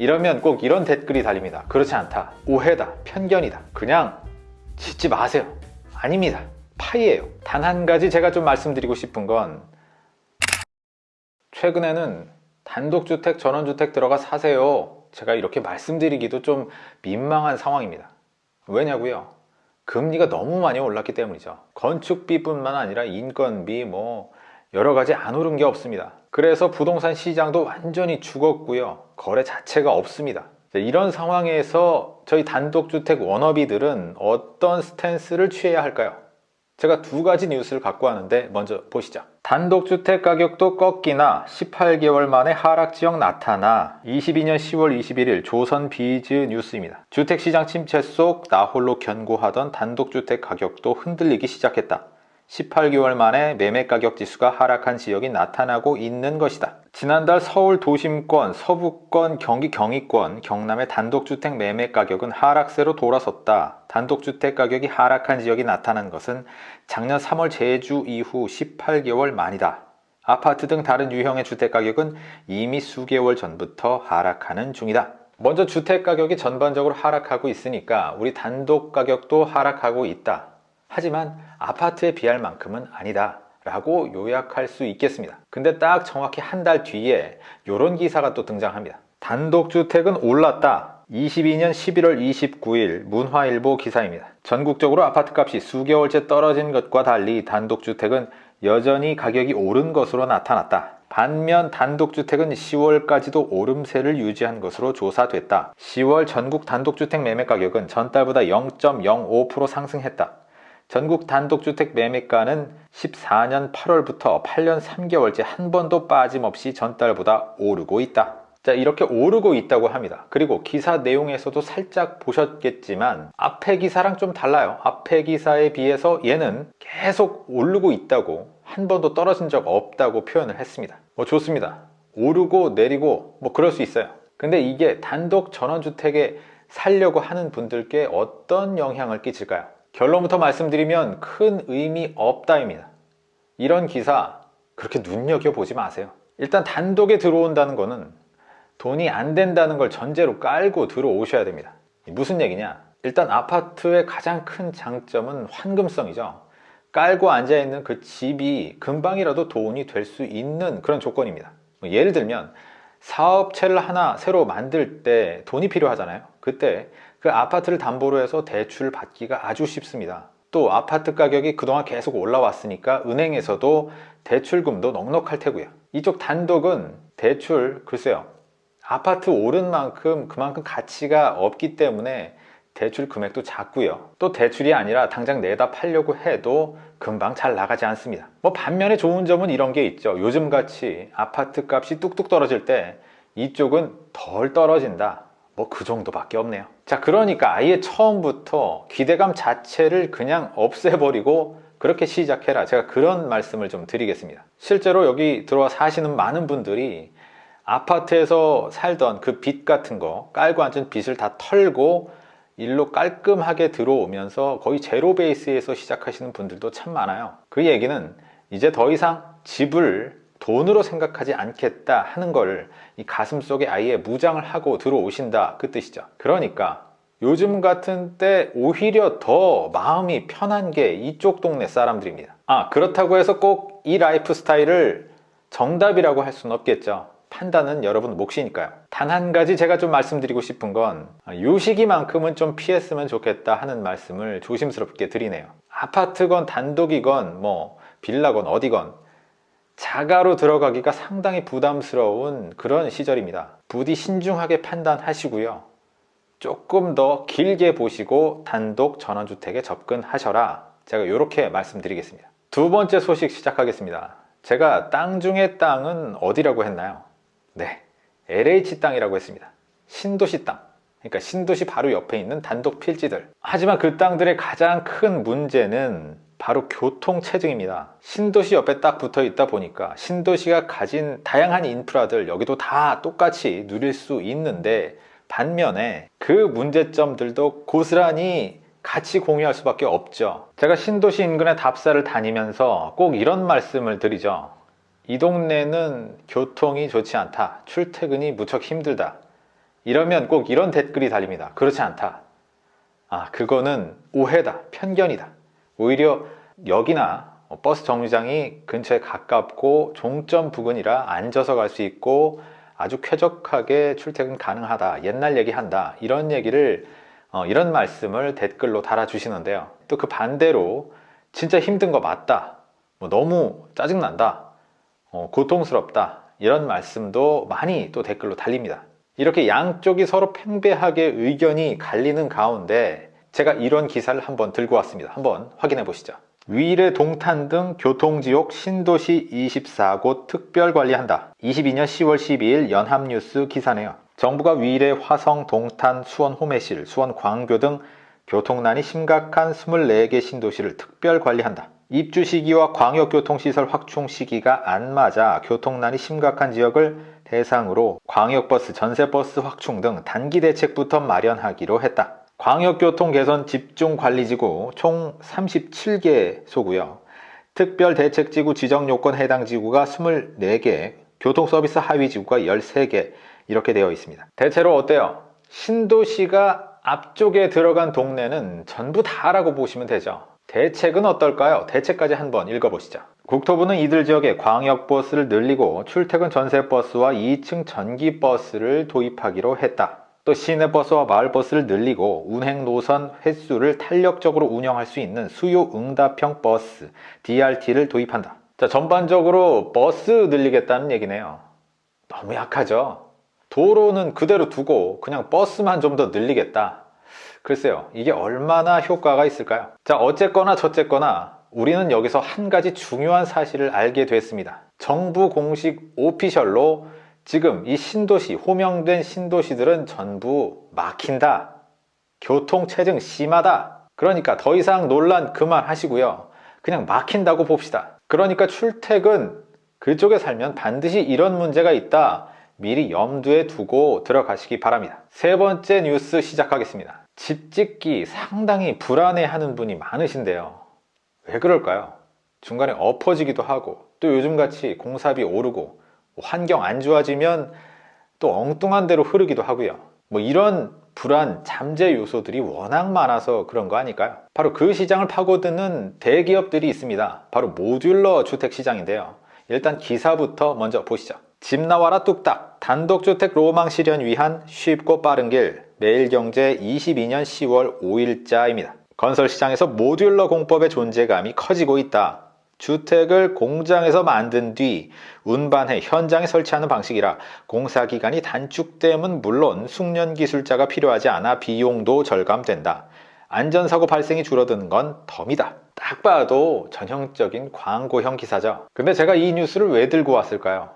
이러면 꼭 이런 댓글이 달립니다. 그렇지 않다. 오해다. 편견이다. 그냥 짓지 마세요. 아닙니다. 파이예요. 단 한 가지 제가 좀 말씀드리고 싶은 건 최근에는 단독주택, 전원주택 들어가 사세요. 제가 이렇게 말씀드리기도 좀 민망한 상황입니다. 왜냐고요? 금리가 너무 많이 올랐기 때문이죠. 건축비뿐만 아니라 인건비 뭐 여러 가지 안 오른 게 없습니다. 그래서 부동산 시장도 완전히 죽었고요. 거래 자체가 없습니다. 이런 상황에서 저희 단독주택 워너비들은 어떤 스탠스를 취해야 할까요? 제가 두 가지 뉴스를 갖고 왔는데 먼저 보시죠. 단독주택 가격도 꺾이나 18개월 만에 하락 지역 나타나 22년 10월 21일 조선 비즈 뉴스입니다. 주택시장 침체 속 나홀로 견고하던 단독주택 가격도 흔들리기 시작했다. 18개월 만에 매매 가격 지수가 하락한 지역이 나타나고 있는 것이다. 지난달 서울 도심권, 서부권, 경기 경의권, 경남의 단독주택 매매 가격은 하락세로 돌아섰다. 단독주택 가격이 하락한 지역이 나타난 것은 작년 3월 제주 이후 18개월 만이다. 아파트 등 다른 유형의 주택 가격은 이미 수개월 전부터 하락하는 중이다. 먼저 주택 가격이 전반적으로 하락하고 있으니까 우리 단독 가격도 하락하고 있다. 하지만 아파트에 비할 만큼은 아니다 라고 요약할 수 있겠습니다. 근데 딱 정확히 한 달 뒤에 이런 기사가 또 등장합니다. 단독주택은 올랐다. 22년 11월 29일 문화일보 기사입니다. 전국적으로 아파트값이 수개월째 떨어진 것과 달리 단독주택은 여전히 가격이 오른 것으로 나타났다. 반면 단독주택은 10월까지도 오름세를 유지한 것으로 조사됐다. 10월 전국 단독주택 매매 가격은 전달보다 0.05% 상승했다 전국 단독주택 매매가는 14년 8월부터 8년 3개월째 한 번도 빠짐없이 전달보다 오르고 있다. 자 이렇게 오르고 있다고 합니다. 그리고 기사 내용에서도 살짝 보셨겠지만 앞에 기사랑 좀 달라요. 앞에 기사에 비해서 얘는 계속 오르고 있다고 한 번도 떨어진 적 없다고 표현을 했습니다. 뭐 좋습니다. 오르고 내리고 뭐 그럴 수 있어요. 근데 이게 단독 전원주택에 살려고 하는 분들께 어떤 영향을 끼칠까요? 결론부터 말씀드리면 큰 의미 없다입니다. 이런 기사 그렇게 눈여겨보지 마세요. 일단 단독에 들어온다는 거는 돈이 안 된다는 걸 전제로 깔고 들어오셔야 됩니다. 무슨 얘기냐? 일단 아파트의 가장 큰 장점은 환금성이죠. 깔고 앉아있는 그 집이 금방이라도 돈이 될 수 있는 그런 조건입니다. 뭐 예를 들면 사업체를 하나 새로 만들 때 돈이 필요하잖아요. 그때 그 아파트를 담보로 해서 대출 받기가 아주 쉽습니다. 또 아파트 가격이 그동안 계속 올라왔으니까 은행에서도 대출금도 넉넉할 테고요. 이쪽 단독은 대출 글쎄요. 아파트 오른 만큼 그만큼 가치가 없기 때문에 대출 금액도 작고요. 또 대출이 아니라 당장 내다 팔려고 해도 금방 잘 나가지 않습니다. 뭐 반면에 좋은 점은 이런 게 있죠. 요즘같이 아파트 값이 뚝뚝 떨어질 때 이쪽은 덜 떨어진다. 뭐 그 정도밖에 없네요. 자 그러니까 아예 처음부터 기대감 자체를 그냥 없애버리고 그렇게 시작해라. 제가 그런 말씀을 좀 드리겠습니다. 실제로 여기 들어와 사시는 많은 분들이 아파트에서 살던 그 빚 같은 거 깔고 앉은 빚을 다 털고 일로 깔끔하게 들어오면서 거의 제로 베이스에서 시작하시는 분들도 참 많아요. 그 얘기는 이제 더 이상 집을 돈으로 생각하지 않겠다 하는 걸 이 가슴 속에 아예 무장을 하고 들어오신다. 그 뜻이죠. 그러니까 요즘 같은 때 오히려 더 마음이 편한 게 이쪽 동네 사람들입니다. 아 그렇다고 해서 꼭 이 라이프 스타일을 정답이라고 할 수는 없겠죠. 판단은 여러분 몫이니까요. 단 한 가지 제가 좀 말씀드리고 싶은 건요 시기만큼은 좀 피했으면 좋겠다 하는 말씀을 조심스럽게 드리네요. 아파트건 단독이건 뭐 빌라건 어디건 자가로 들어가기가 상당히 부담스러운 그런 시절입니다. 부디 신중하게 판단하시고요. 조금 더 길게 보시고 단독 전원주택에 접근하셔라. 제가 이렇게 말씀드리겠습니다. 두 번째 소식 시작하겠습니다. 제가 땅 중에 땅은 어디라고 했나요? 네 LH 땅이라고 했습니다. 신도시 땅. 그러니까 신도시 바로 옆에 있는 단독 필지들. 하지만 그 땅들의 가장 큰 문제는 바로 교통체증입니다 신도시 옆에 딱 붙어 있다 보니까 신도시가 가진 다양한 인프라들 여기도 다 똑같이 누릴 수 있는데 반면에 그 문제점들도 고스란히 같이 공유할 수밖에 없죠 제가 신도시 인근의 답사를 다니면서 꼭 이런 말씀을 드리죠 이 동네는 교통이 좋지 않다 출퇴근이 무척 힘들다 이러면 꼭 이런 댓글이 달립니다. 그렇지 않다. 아, 그거는 오해다. 편견이다. 오히려 역이나 버스 정류장이 근처에 가깝고 종점 부근이라 앉아서 갈 수 있고 아주 쾌적하게 출퇴근 가능하다. 옛날 얘기한다. 이런 얘기를 어, 이런 말씀을 댓글로 달아주시는데요. 또 그 반대로 진짜 힘든 거 맞다. 뭐 너무 짜증난다. 어, 고통스럽다. 이런 말씀도 많이 또 댓글로 달립니다. 이렇게 양쪽이 서로 팽배하게 의견이 갈리는 가운데 제가 이런 기사를 한번 들고 왔습니다. 한번 확인해 보시죠. 위례 동탄 등 교통지옥 신도시 24곳 특별 관리한다. 22년 10월 12일 연합뉴스 기사네요. 정부가 위례 화성 동탄 수원 호매실 수원 광교 등 교통난이 심각한 24개 신도시를 특별 관리한다. 입주 시기와 광역교통시설 확충 시기가 안 맞아 교통난이 심각한 지역을 대상으로 광역버스, 전세버스 확충 등 단기 대책부터 마련하기로 했다. 광역교통 개선 집중관리지구 총 37개 소고요. 특별대책지구 지정요건 해당 지구가 24개, 교통서비스 하위지구가 13개 이렇게 되어 있습니다. 대체로 어때요? 신도시가 앞쪽에 들어간 동네는 전부 다라고 보시면 되죠. 대책은 어떨까요? 대책까지 한번 읽어보시죠. 국토부는 이들 지역에 광역버스를 늘리고 출퇴근 전세버스와 2층 전기버스를 도입하기로 했다. 또 시내버스와 마을버스를 늘리고 운행 노선 횟수를 탄력적으로 운영할 수 있는 수요 응답형 버스 DRT를 도입한다. 자, 전반적으로 버스 늘리겠다는 얘기네요. 너무 약하죠? 도로는 그대로 두고 그냥 버스만 좀 더 늘리겠다. 글쎄요, 이게 얼마나 효과가 있을까요? 자, 어쨌거나 저쨌거나 우리는 여기서 한 가지 중요한 사실을 알게 됐습니다. 정부 공식 오피셜로 지금 이 신도시, 호명된 신도시들은 전부 막힌다. 교통체증 심하다. 그러니까 더 이상 논란 그만하시고요. 그냥 막힌다고 봅시다. 그러니까 출퇴근 그쪽에 살면 반드시 이런 문제가 있다. 미리 염두에 두고 들어가시기 바랍니다. 세 번째 뉴스 시작하겠습니다. 집 짓기 상당히 불안해하는 분이 많으신데요. 왜 그럴까요? 중간에 엎어지기도 하고 또 요즘같이 공사비 오르고 환경 안 좋아지면 또 엉뚱한 대로 흐르기도 하고요. 뭐 이런 불안, 잠재 요소들이 워낙 많아서 그런 거 아닐까요? 바로 그 시장을 파고드는 대기업들이 있습니다. 바로 모듈러 주택 시장인데요. 일단 기사부터 먼저 보시죠. 집 나와라 뚝딱 단독주택 로망 실현 위한 쉽고 빠른 길 매일경제 22년 10월 5일자입니다. 건설시장에서 모듈러 공법의 존재감이 커지고 있다. 주택을 공장에서 만든 뒤 운반해 현장에 설치하는 방식이라 공사 기간이 단축됨은 물론 숙련 기술자가 필요하지 않아 비용도 절감된다. 안전사고 발생이 줄어드는 건 덤이다. 딱 봐도 전형적인 광고형 기사죠. 근데 제가 이 뉴스를 왜 들고 왔을까요?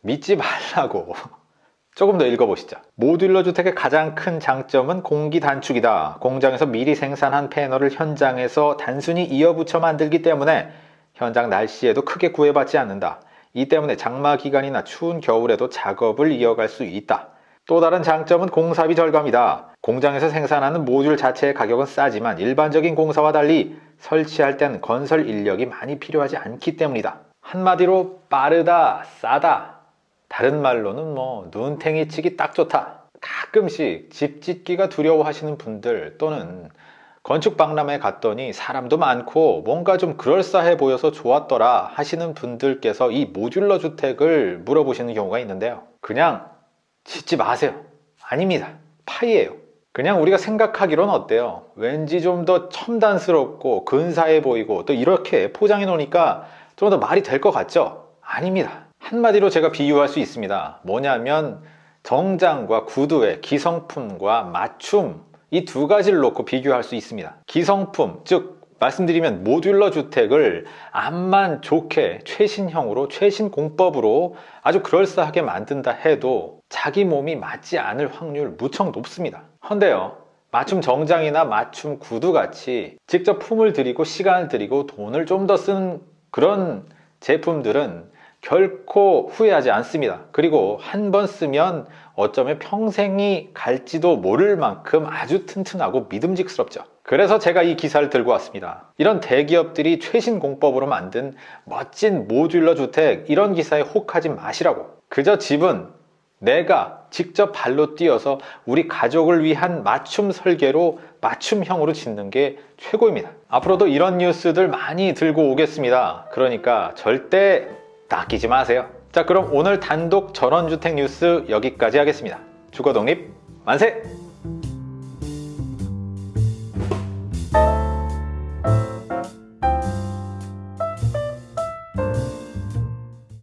믿지 말라고. 조금 더 읽어보시죠. 모듈러 주택의 가장 큰 장점은 공기 단축이다. 공장에서 미리 생산한 패널을 현장에서 단순히 이어붙여 만들기 때문에 현장 날씨에도 크게 구애받지 않는다. 이 때문에 장마 기간이나 추운 겨울에도 작업을 이어갈 수 있다. 또 다른 장점은 공사비 절감이다. 공장에서 생산하는 모듈 자체의 가격은 싸지만 일반적인 공사와 달리 설치할 땐 건설 인력이 많이 필요하지 않기 때문이다. 한마디로 빠르다, 싸다. 다른 말로는 뭐 눈탱이 치기 딱 좋다. 가끔씩 집 짓기가 두려워하시는 분들 또는 건축 박람회 갔더니 사람도 많고 뭔가 좀 그럴싸해 보여서 좋았더라 하시는 분들께서 이 모듈러 주택을 물어보시는 경우가 있는데요. 그냥 짓지 마세요. 아닙니다. 파이예요. 그냥 우리가 생각하기로는 어때요? 왠지 좀 더 첨단스럽고 근사해 보이고 또 이렇게 포장해 놓으니까 좀 더 말이 될 것 같죠? 아닙니다. 한마디로 제가 비유할 수 있습니다. 뭐냐면 정장과 구두의 기성품과 맞춤 이 두 가지를 놓고 비교할 수 있습니다. 기성품, 즉 말씀드리면 모듈러 주택을 암만 좋게 최신형으로 최신 공법으로 아주 그럴싸하게 만든다 해도 자기 몸이 맞지 않을 확률 무척 높습니다. 헌데요. 맞춤 정장이나 맞춤 구두 같이 직접 품을 들이고 시간을 들이고 돈을 좀더 쓰는 그런 제품들은 결코 후회하지 않습니다. 그리고 한 번 쓰면 어쩌면 평생이 갈지도 모를 만큼 아주 튼튼하고 믿음직스럽죠. 그래서 제가 이 기사를 들고 왔습니다. 이런 대기업들이 최신 공법으로 만든 멋진 모듈러 주택 이런 기사에 혹하지 마시라고. 그저 집은 내가 직접 발로 뛰어서 우리 가족을 위한 맞춤 설계로 맞춤형으로 짓는 게 최고입니다. 앞으로도 이런 뉴스들 많이 들고 오겠습니다. 그러니까 절대 낚이지 마세요. 자 그럼 오늘 단독 전원주택 뉴스 여기까지 하겠습니다 주거독립 만세!